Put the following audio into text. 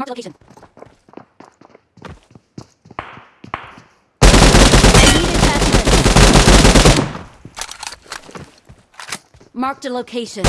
Marked location. Marked a location.